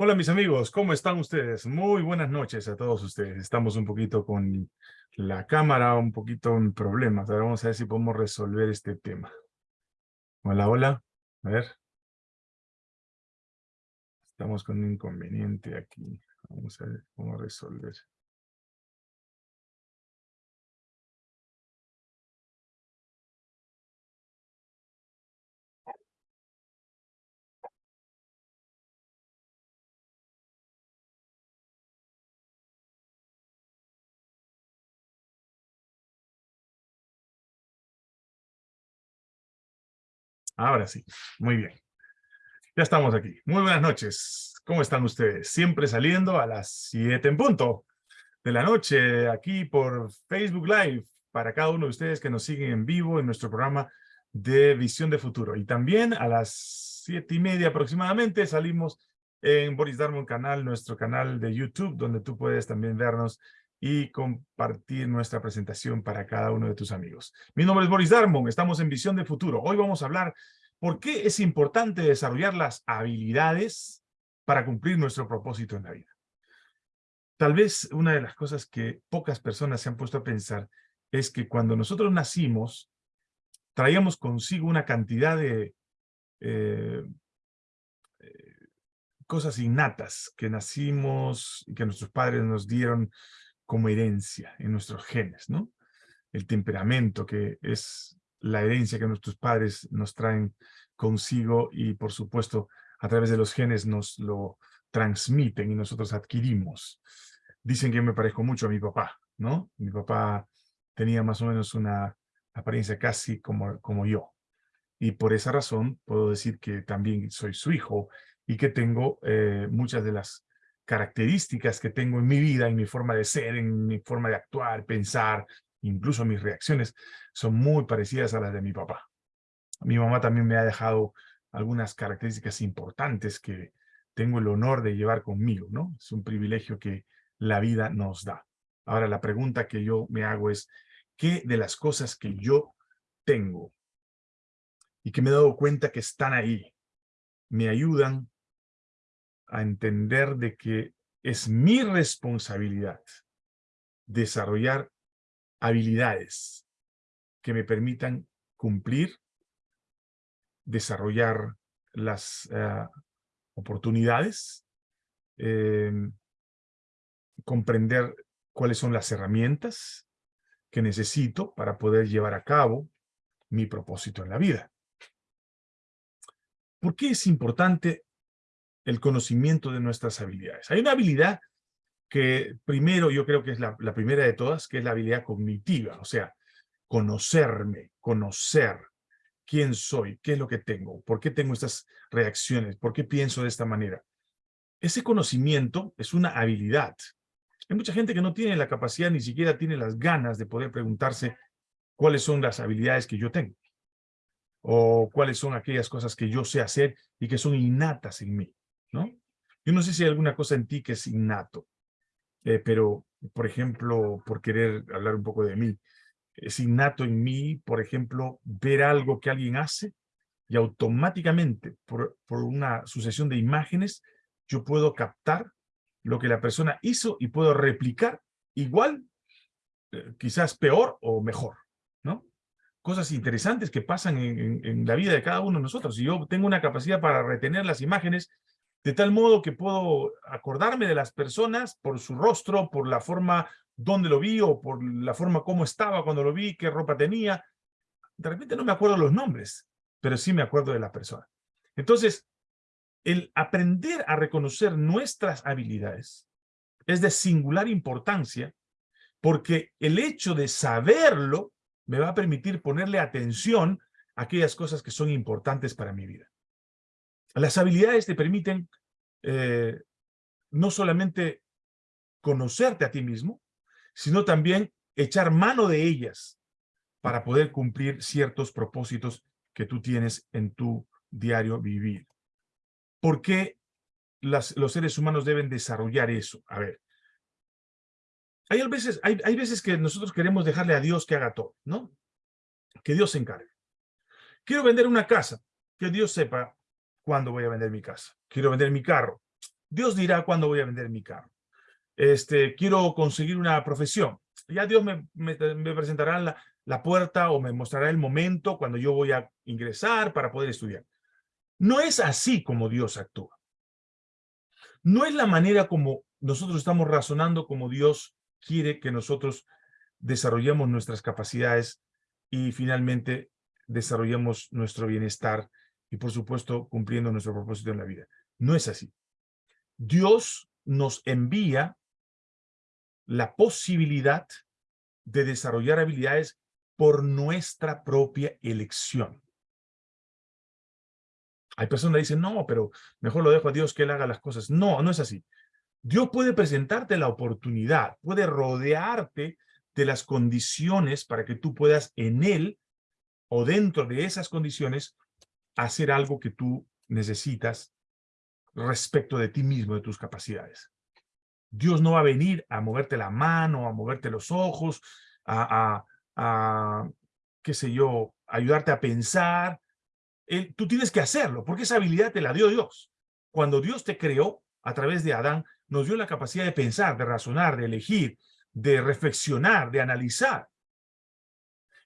Hola mis amigos, ¿cómo están ustedes? Muy buenas noches a todos ustedes. Estamos un poquito con la cámara, un poquito en problemas. Ahora vamos a ver si podemos resolver este tema. Hola, hola. A ver. Estamos con un inconveniente aquí. Vamos a ver cómo resolver. Ahora sí, muy bien. Ya estamos aquí. Muy buenas noches. ¿Cómo están ustedes? Siempre saliendo a las 7 en punto de la noche, aquí por Facebook Live, para cada uno de ustedes que nos siguen en vivo en nuestro programa de Visión de Futuro. Y también a las siete y media aproximadamente salimos en Boris Darmon canal, nuestro canal de YouTube, donde tú puedes también vernos y compartir nuestra presentación para cada uno de tus amigos. Mi nombre es Boris Darmon, estamos en Visión de Futuro. Hoy vamos a hablar por qué es importante desarrollar las habilidades para cumplir nuestro propósito en la vida. Tal vez una de las cosas que pocas personas se han puesto a pensar es que cuando nosotros nacimos, traíamos consigo una cantidad de eh, eh, cosas innatas que nacimos y que nuestros padres nos dieron como herencia en nuestros genes, ¿no? El temperamento, que es la herencia que nuestros padres nos traen consigo y, por supuesto, a través de los genes nos lo transmiten y nosotros adquirimos. Dicen que me parezco mucho a mi papá, ¿no? Mi papá tenía más o menos una apariencia casi como, como yo. Y por esa razón puedo decir que también soy su hijo y que tengo eh, muchas de las características que tengo en mi vida, en mi forma de ser, en mi forma de actuar, pensar, incluso mis reacciones, son muy parecidas a las de mi papá. Mi mamá también me ha dejado algunas características importantes que tengo el honor de llevar conmigo, ¿no? Es un privilegio que la vida nos da. Ahora, la pregunta que yo me hago es, ¿qué de las cosas que yo tengo y que me he dado cuenta que están ahí, me ayudan a entender de que es mi responsabilidad desarrollar habilidades que me permitan cumplir, desarrollar las eh, oportunidades, em, comprender cuáles son las herramientas que necesito para poder llevar a cabo mi propósito en la vida. ¿Por qué es importante el conocimiento de nuestras habilidades. Hay una habilidad que primero yo creo que es la, primera de todas, que es la habilidad cognitiva, o sea, conocerme, conocer quién soy, qué es lo que tengo, por qué tengo estas reacciones, por qué pienso de esta manera. Ese conocimiento es una habilidad. Hay mucha gente que no tiene la capacidad, ni siquiera tiene las ganas de poder preguntarse cuáles son las habilidades que yo tengo o cuáles son aquellas cosas que yo sé hacer y que son innatas en mí. Yo no sé si hay alguna cosa en ti que es innato, eh, pero, por ejemplo, por querer hablar un poco de mí, es innato en mí, por ejemplo, ver algo que alguien hace y automáticamente, por, por una sucesión de imágenes, yo puedo captar lo que la persona hizo y puedo replicar igual, eh, quizás peor o mejor, ¿no? Cosas interesantes que pasan en, en, la vida de cada uno de nosotros. Si yo tengo una capacidad para retener las imágenes, de tal modo que puedo acordarme de las personas por su rostro, por la forma donde lo vi o por la forma cómo estaba cuando lo vi, qué ropa tenía. De repente no me acuerdo los nombres, pero sí me acuerdo de la persona. Entonces, el aprender a reconocer nuestras habilidades es de singular importancia porque el hecho de saberlo me va a permitir ponerle atención a aquellas cosas que son importantes para mi vida. Las habilidades te permiten eh, no solamente conocerte a ti mismo, sino también echar mano de ellas para poder cumplir ciertos propósitos que tú tienes en tu diario vivir. ¿Por qué los seres humanos deben desarrollar eso? A ver, hay veces, hay, hay veces que nosotros queremos dejarle a Dios que haga todo, ¿no? Que Dios se encargue. Quiero vender una casa, que Dios sepa cuándo voy a vender mi casa. Quiero vender mi carro. Dios dirá cuándo voy a vender mi carro. Este, quiero conseguir una profesión. Ya Dios me, me, presentará la, la puerta o me mostrará el momento cuando yo voy a ingresar para poder estudiar. No es así como Dios actúa. No es la manera como nosotros estamos razonando como Dios quiere que nosotros desarrollemos nuestras capacidades y finalmente desarrollemos nuestro bienestar y por supuesto cumpliendo nuestro propósito en la vida. No es así. Dios nos envía la posibilidad de desarrollar habilidades por nuestra propia elección. Hay personas que dicen, no, pero mejor lo dejo a Dios que Él haga las cosas. No, no es así. Dios puede presentarte la oportunidad, puede rodearte de las condiciones para que tú puedas en Él o dentro de esas condiciones hacer algo que tú necesitas respecto de ti mismo, de tus capacidades. Dios no va a venir a moverte la mano, a moverte los ojos, a, a, qué sé yo, ayudarte a pensar. tú tienes que hacerlo, porque esa habilidad te la dio Dios. Cuando Dios te creó, a través de Adán, nos dio la capacidad de pensar, de razonar, de elegir, de reflexionar, de analizar.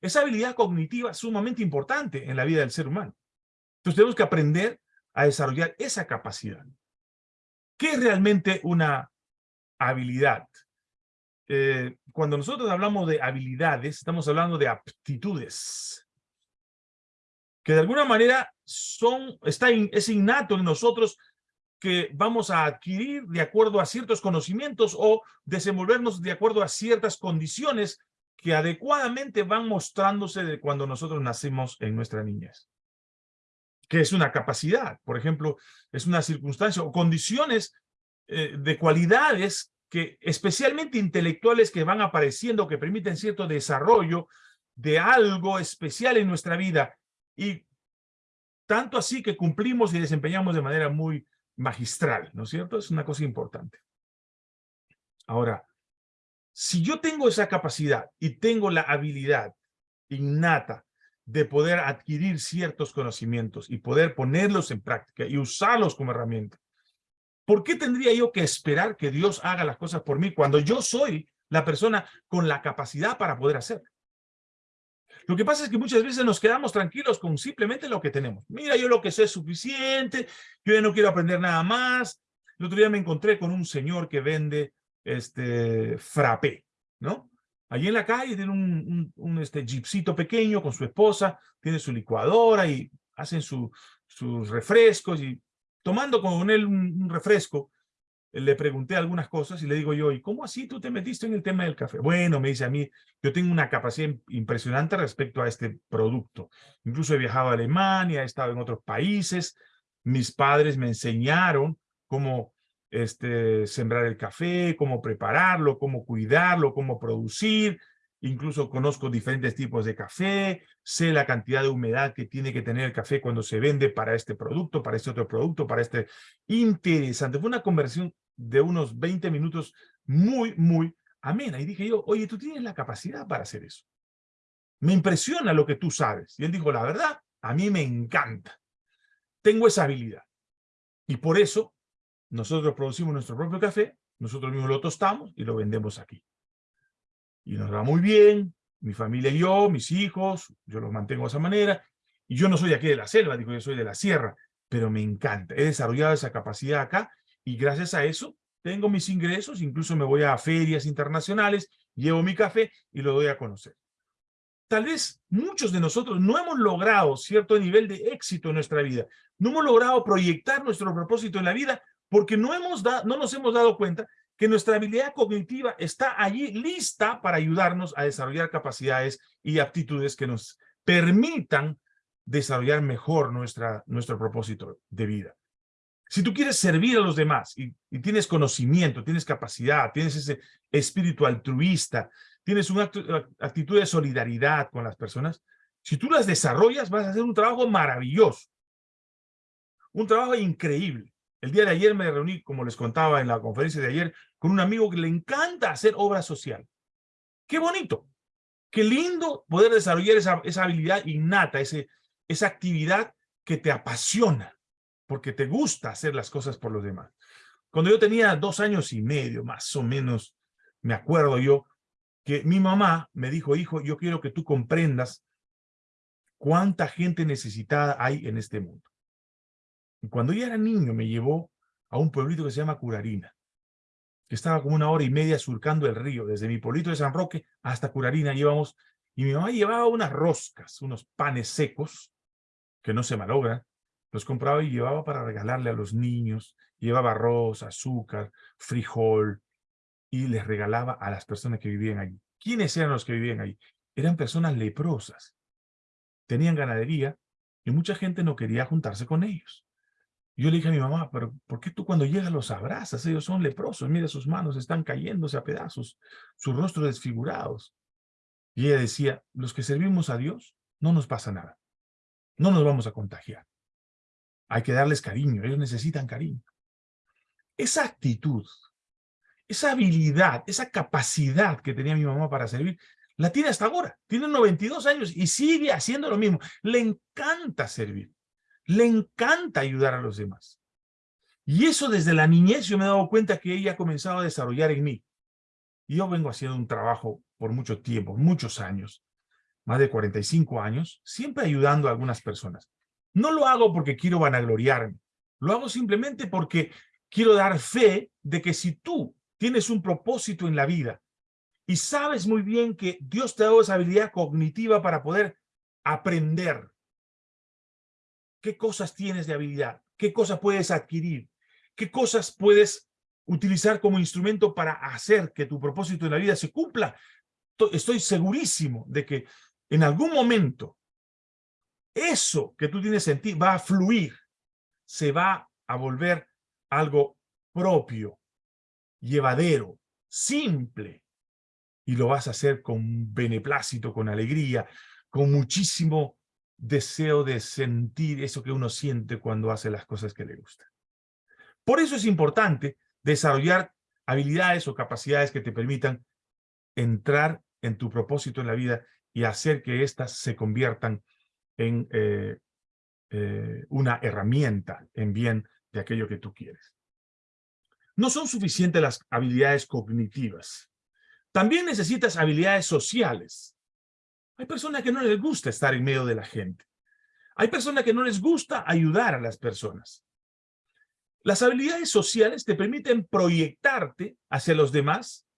Esa habilidad cognitiva es sumamente importante en la vida del ser humano. Entonces tenemos que aprender a desarrollar esa capacidad. ¿Qué es realmente una habilidad? Eh, cuando nosotros hablamos de habilidades, estamos hablando de aptitudes, que de alguna manera son, está es innato en nosotros que vamos a adquirir de acuerdo a ciertos conocimientos o desenvolvernos de acuerdo a ciertas condiciones que adecuadamente van mostrándose de cuando nosotros nacemos en nuestra niñez. Que es una capacidad, por ejemplo, es una circunstancia o condiciones eh, de cualidades que especialmente intelectuales que van apareciendo, que permiten cierto desarrollo de algo especial en nuestra vida y tanto así que cumplimos y desempeñamos de manera muy magistral, ¿no es cierto? Es una cosa importante. Ahora, si yo tengo esa capacidad y tengo la habilidad innata de poder adquirir ciertos conocimientos y poder ponerlos en práctica y usarlos como herramienta, ¿por qué tendría yo que esperar que Dios haga las cosas por mí cuando yo soy la persona con la capacidad para poder hacerlo? Lo que pasa es que muchas veces nos quedamos tranquilos con simplemente lo que tenemos. Mira, yo lo que sé es suficiente, yo ya no quiero aprender nada más. El otro día me encontré con un señor que vende este frappé, ¿no? Allí en la calle tiene un, un, este jeepcito pequeño con su esposa, tiene su licuadora y hacen su, sus refrescos y tomando con él un refresco, le pregunté algunas cosas y le digo yo, ¿y cómo así tú te metiste en el tema del café? Bueno, me dice a mí, yo tengo una capacidad impresionante respecto a este producto. Incluso he viajado a Alemania, he estado en otros países. Mis padres me enseñaron cómo este, sembrar el café, cómo prepararlo, cómo cuidarlo, cómo producir. Incluso conozco diferentes tipos de café, sé la cantidad de humedad que tiene que tener el café cuando se vende para este producto, para este otro producto, para este... Interesante. Fue una conversión de unos 20 minutos muy, muy amena. Y dije yo, oye, tú tienes la capacidad para hacer eso. Me impresiona lo que tú sabes. Y él dijo, la verdad, a mí me encanta. Tengo esa habilidad. Y por eso, nosotros producimos nuestro propio café, nosotros mismos lo tostamos y lo vendemos aquí. Y nos va muy bien, mi familia y yo, mis hijos, yo los mantengo de esa manera. Y yo no soy aquí de la selva, digo, yo soy de la sierra, pero me encanta. He desarrollado esa capacidad acá y gracias a eso tengo mis ingresos, incluso me voy a ferias internacionales, llevo mi café y lo doy a conocer. Tal vez muchos de nosotros no hemos logrado cierto nivel de éxito en nuestra vida, no hemos logrado proyectar nuestro propósito en la vida porque no, hemos no nos hemos dado cuenta que nuestra habilidad cognitiva está allí lista para ayudarnos a desarrollar capacidades y aptitudes que nos permitan desarrollar mejor nuestra, nuestro propósito de vida. Si tú quieres servir a los demás y, tienes conocimiento, tienes capacidad, tienes ese espíritu altruista, tienes una actitud de solidaridad con las personas, si tú las desarrollas vas a hacer un trabajo maravilloso, un trabajo increíble. El día de ayer me reuní, como les contaba en la conferencia de ayer, con un amigo que le encanta hacer obra social. ¡Qué bonito! Qué lindo poder desarrollar esa, esa habilidad innata, ese, esa actividad que te apasiona porque te gusta hacer las cosas por los demás. cuando yo tenía dos años y medio, más o menos, me acuerdo yo, que mi mamá me dijo, hijo, yo quiero que tú comprendas cuánta gente necesitada hay en este mundo. Cuando yo era niño me llevó a un pueblito que se llama Curarina, estaba como una hora y media surcando el río, desde mi pueblito de San Roque hasta Curarina íbamos, y mi mamá llevaba unas roscas, unos panes secos, que no se malogran, los compraba y llevaba para regalarle a los niños, llevaba arroz, azúcar, frijol, y les regalaba a las personas que vivían allí. ¿Quiénes eran los que vivían allí? Eran personas leprosas. Tenían ganadería y mucha gente no quería juntarse con ellos. Yo le dije a mi mamá, pero ¿por qué tú cuando llegas los abrazas? Ellos son leprosos, mira sus manos están cayéndose a pedazos, sus rostros desfigurados. Y ella decía, los que servimos a Dios, no nos pasa nada. No nos vamos a contagiar. Hay que darles cariño, ellos necesitan cariño. Esa actitud esa habilidad, esa capacidad que tenía mi mamá para servir, la tiene hasta ahora. Tiene 92 años y sigue haciendo lo mismo. Le encanta servir. Le encanta ayudar a los demás. Y eso desde la niñez yo me he dado cuenta que ella ha comenzado a desarrollar en mí. Y yo vengo haciendo un trabajo por mucho tiempo, muchos años, más de 45 años, siempre ayudando a algunas personas. No lo hago porque quiero vanagloriarme. Lo hago simplemente porque quiero dar fe de que si tú tienes un propósito en la vida y sabes muy bien que Dios te ha dado esa habilidad cognitiva para poder aprender. ¿Qué cosas tienes de habilidad? ¿Qué cosas puedes adquirir? ¿Qué cosas puedes utilizar como instrumento para hacer que tu propósito en la vida se cumpla? Estoy segurísimo de que en algún momento eso que tú tienes en ti va a fluir, se va a volver algo propio, llevadero, simple, y lo vas a hacer con beneplácito, con alegría, con muchísimo deseo de sentir eso que uno siente cuando hace las cosas que le gustan. Por eso es importante desarrollar habilidades o capacidades que te permitan entrar en tu propósito en la vida y hacer que éstas se conviertan en eh, eh, una herramienta en bien de aquello que tú quieres. No son suficientes las habilidades cognitivas. También necesitas habilidades sociales. Hay personas que no les gusta estar en medio de la gente. Hay personas que no les gusta ayudar a las personas. Las habilidades sociales te permiten proyectarte hacia los demás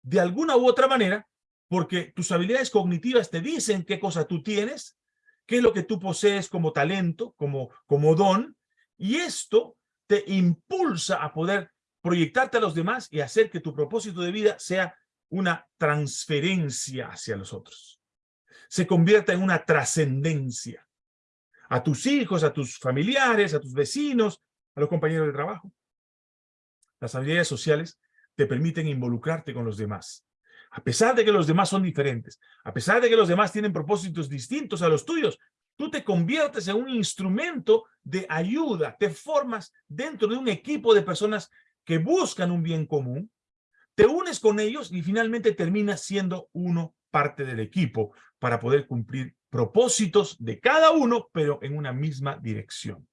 de alguna u otra manera, porque tus habilidades cognitivas te dicen qué cosa tú tienes, qué es lo que tú posees como talento, como, como don, y esto te impulsa a poder proyectarte a los demás y hacer que tu propósito de vida sea una transferencia hacia los otros. Se convierta en una trascendencia. A tus hijos, a tus familiares, a tus vecinos, a los compañeros de trabajo. Las habilidades sociales te permiten involucrarte con los demás. A pesar de que los demás son diferentes, a pesar de que los demás tienen propósitos distintos a los tuyos, tú te conviertes en un instrumento de ayuda, te formas dentro de un equipo de personas que buscan un bien común, te unes con ellos y finalmente terminas siendo uno parte del equipo para poder cumplir propósitos de cada uno, pero en una misma dirección.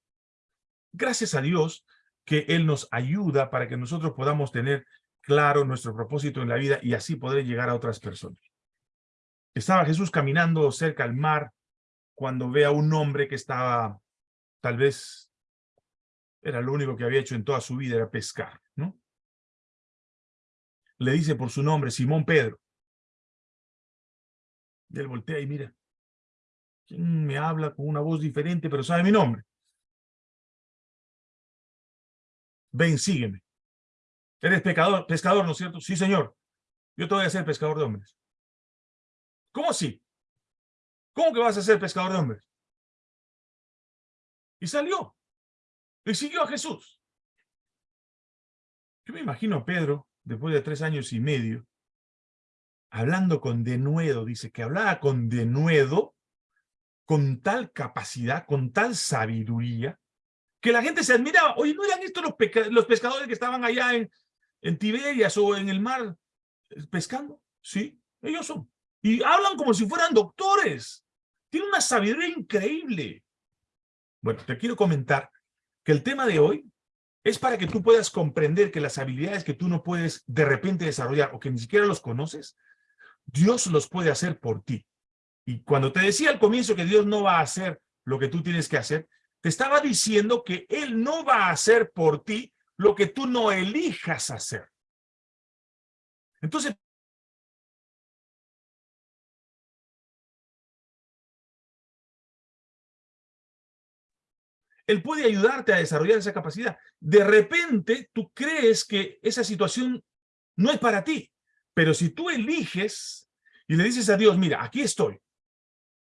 Gracias a Dios que Él nos ayuda para que nosotros podamos tener claro nuestro propósito en la vida y así poder llegar a otras personas. Estaba Jesús caminando cerca al mar cuando ve a un hombre que estaba tal vez era lo único que había hecho en toda su vida, era pescar, ¿no? Le dice por su nombre, Simón Pedro. Él voltea y mira, ¿quién me habla con una voz diferente, pero sabe mi nombre? Ven, sígueme. Eres pescador, pescador, ¿no es cierto? Sí, señor. Yo te voy a hacer pescador de hombres. ¿Cómo así? ¿Cómo que vas a ser pescador de hombres? Y salió. Y siguió a Jesús. Yo me imagino a Pedro, después de tres años y medio, hablando con denuedo, dice que hablaba con denuedo, con tal capacidad, con tal sabiduría, que la gente se admiraba. Oye, ¿no eran estos los, pescadores que estaban allá en, en Tiberias o en el mar eh, pescando? Sí, ellos son. Y hablan como si fueran doctores. Tienen una sabiduría increíble. Bueno, te quiero comentar que el tema de hoy es para que tú puedas comprender que las habilidades que tú no puedes de repente desarrollar o que ni siquiera los conoces, Dios los puede hacer por ti. Y cuando te decía al comienzo que Dios no va a hacer lo que tú tienes que hacer, te estaba diciendo que Él no va a hacer por ti lo que tú no elijas hacer. Entonces, Él puede ayudarte a desarrollar esa capacidad. De repente, tú crees que esa situación no es para ti, pero si tú eliges y le dices a Dios, mira, aquí estoy,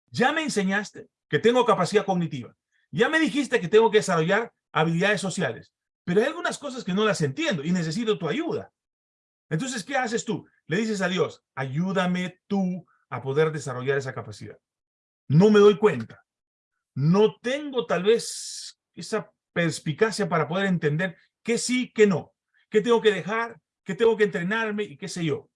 ya me enseñaste que tengo capacidad cognitiva, ya me dijiste que tengo que desarrollar habilidades sociales, pero hay algunas cosas que no las entiendo y necesito tu ayuda. Entonces, ¿qué haces tú? Le dices a Dios, ayúdame tú a poder desarrollar esa capacidad. No me doy cuenta. No tengo tal vez esa perspicacia para poder entender qué sí, qué no, qué tengo que dejar, qué tengo que entrenarme y qué sé yo.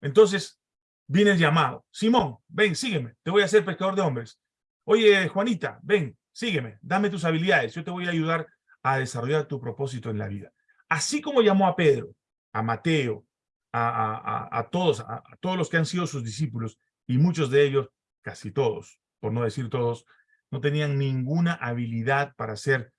Entonces, viene el llamado. Simón, ven, sígueme, te voy a hacer pescador de hombres. Oye, Juanita, ven, sígueme, dame tus habilidades, yo te voy a ayudar a desarrollar tu propósito en la vida. Así como llamó a Pedro, a Mateo, a, todos, a todos los que han sido sus discípulos, y muchos de ellos, casi todos, por no decir todos, no tenían ninguna habilidad para ser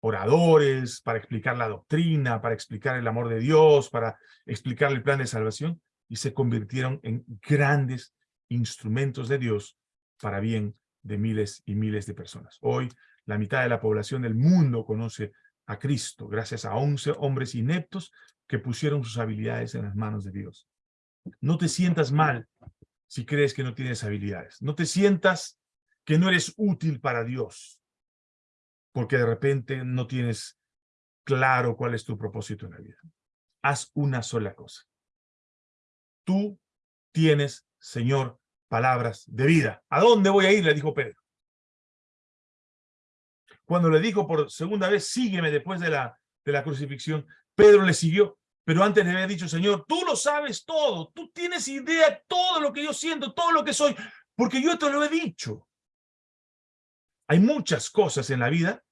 oradores, para explicar la doctrina, para explicar el amor de Dios, para explicar el plan de salvación, y se convirtieron en grandes instrumentos de Dios para bien de miles y miles de personas. Hoy, la mitad de la población del mundo conoce a Cristo, gracias a 11 hombres ineptos que pusieron sus habilidades en las manos de Dios. No te sientas mal si crees que no tienes habilidades. No te sientas que no eres útil para Dios, porque de repente no tienes claro cuál es tu propósito en la vida. Haz una sola cosa. Tú tienes, Señor, palabras de vida. ¿A dónde voy a ir? Le dijo Pedro. Cuando le dijo por segunda vez, sígueme después de la, de la crucifixión, Pedro le siguió, pero antes le había dicho, Señor, tú lo sabes todo, tú tienes idea de todo lo que yo siento, todo lo que soy, porque yo te lo he dicho. Hay muchas cosas en la vida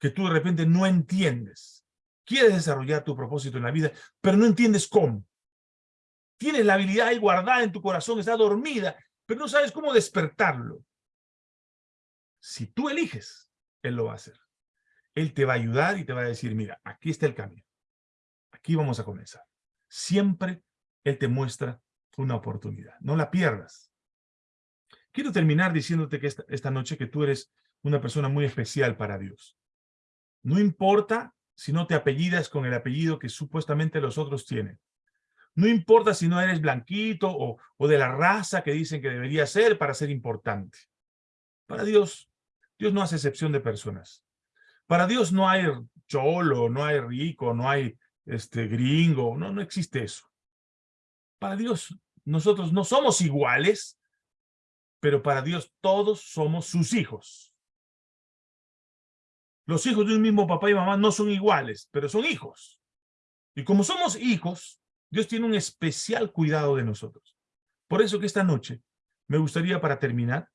que tú de repente no entiendes. Quieres desarrollar tu propósito en la vida, pero no entiendes cómo. Tienes la habilidad ahí guardada en tu corazón, está dormida, pero no sabes cómo despertarlo. Si tú eliges, Él lo va a hacer. Él te va a ayudar y te va a decir, mira, aquí está el camino. Aquí vamos a comenzar. Siempre Él te muestra una oportunidad. No la pierdas. Quiero terminar diciéndote que esta, esta noche que tú eres una persona muy especial para Dios. No importa si no te apellidas con el apellido que supuestamente los otros tienen. No importa si no eres blanquito o, o de la raza que dicen que debería ser para ser importante. Para Dios, Dios no hace excepción de personas. Para Dios no hay cholo, no hay rico, no hay este gringo, no, no existe eso. Para Dios, nosotros no somos iguales, pero para Dios todos somos sus hijos. Los hijos de un mismo papá y mamá no son iguales, pero son hijos. Y como somos hijos, Dios tiene un especial cuidado de nosotros. Por eso que esta noche, me gustaría para terminar,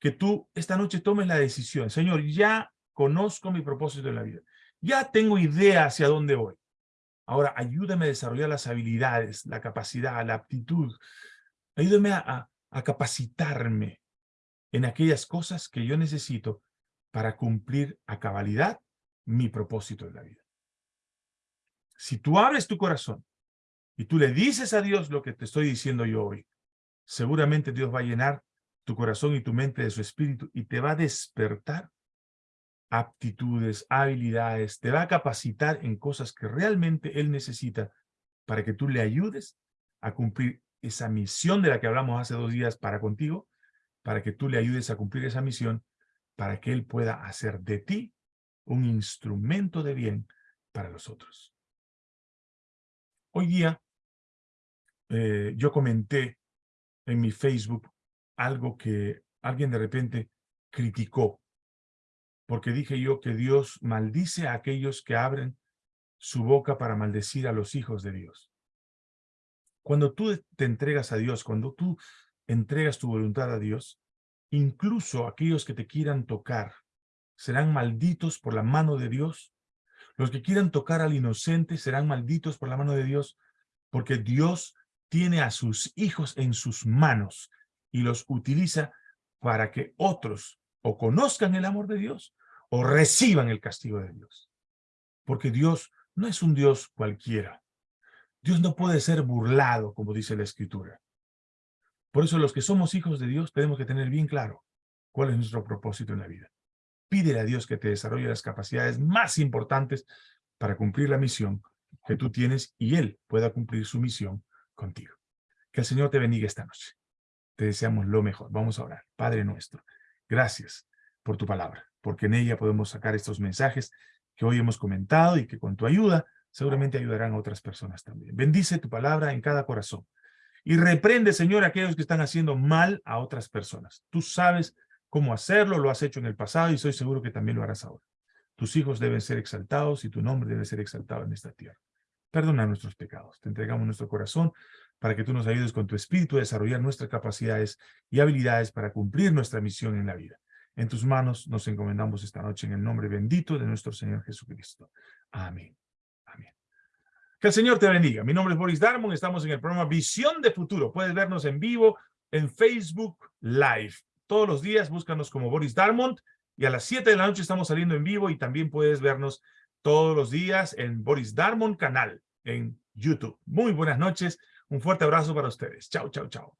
que tú esta noche tomes la decisión. Señor, ya conozco mi propósito en la vida. Ya tengo idea hacia dónde voy. Ahora, ayúdame a desarrollar las habilidades, la capacidad, la aptitud. Ayúdame a, a capacitarme en aquellas cosas que yo necesito para cumplir a cabalidad mi propósito en la vida. Si tú abres tu corazón y tú le dices a Dios lo que te estoy diciendo yo hoy, seguramente Dios va a llenar tu corazón y tu mente de su espíritu y te va a despertar aptitudes, habilidades, te va a capacitar en cosas que realmente Él necesita para que tú le ayudes a cumplir esa misión de la que hablamos hace dos días para contigo, para que tú le ayudes a cumplir esa misión para que Él pueda hacer de ti un instrumento de bien para los otros. Hoy día eh, yo comenté en mi Facebook algo que alguien de repente criticó, porque dije yo que Dios maldice a aquellos que abren su boca para maldecir a los hijos de Dios. Cuando tú te entregas a Dios, cuando tú entregas tu voluntad a Dios, Incluso aquellos que te quieran tocar serán malditos por la mano de Dios, Los que quieran tocar al inocente serán malditos por la mano de Dios, porque Dios tiene a sus hijos en sus manos y los utiliza para que otros o conozcan el amor de Dios o reciban el castigo de Dios. Porque Dios no es un Dios cualquiera. Dios no puede ser burlado, como dice la Escritura. Por eso los que somos hijos de Dios tenemos que tener bien claro cuál es nuestro propósito en la vida. Pídele a Dios que te desarrolle las capacidades más importantes para cumplir la misión que tú tienes y Él pueda cumplir su misión contigo. Que el Señor te bendiga esta noche. Te deseamos lo mejor. Vamos a orar. Padre nuestro, gracias por tu palabra, porque en ella podemos sacar estos mensajes que hoy hemos comentado y que con tu ayuda seguramente ayudarán a otras personas también. Bendice tu palabra en cada corazón. Y reprende, Señor, aquellos que están haciendo mal a otras personas. Tú sabes cómo hacerlo, lo has hecho en el pasado y soy seguro que también lo harás ahora. Tus hijos deben ser exaltados y tu nombre debe ser exaltado en esta tierra. Perdona nuestros pecados. Te entregamos nuestro corazón para que tú nos ayudes con tu espíritu a desarrollar nuestras capacidades y habilidades para cumplir nuestra misión en la vida. En tus manos nos encomendamos esta noche en el nombre bendito de nuestro Señor Jesucristo. Amén. Amén. Que el Señor te bendiga. Mi nombre es Boris Darmon. Estamos en el programa Visión de Futuro. Puedes vernos en vivo en Facebook Live. Todos los días búscanos como Boris Darmont y a las 7 de la noche estamos saliendo en vivo y también puedes vernos todos los días en Boris Darmon canal en YouTube. Muy buenas noches. Un fuerte abrazo para ustedes. Chao, chao, chao.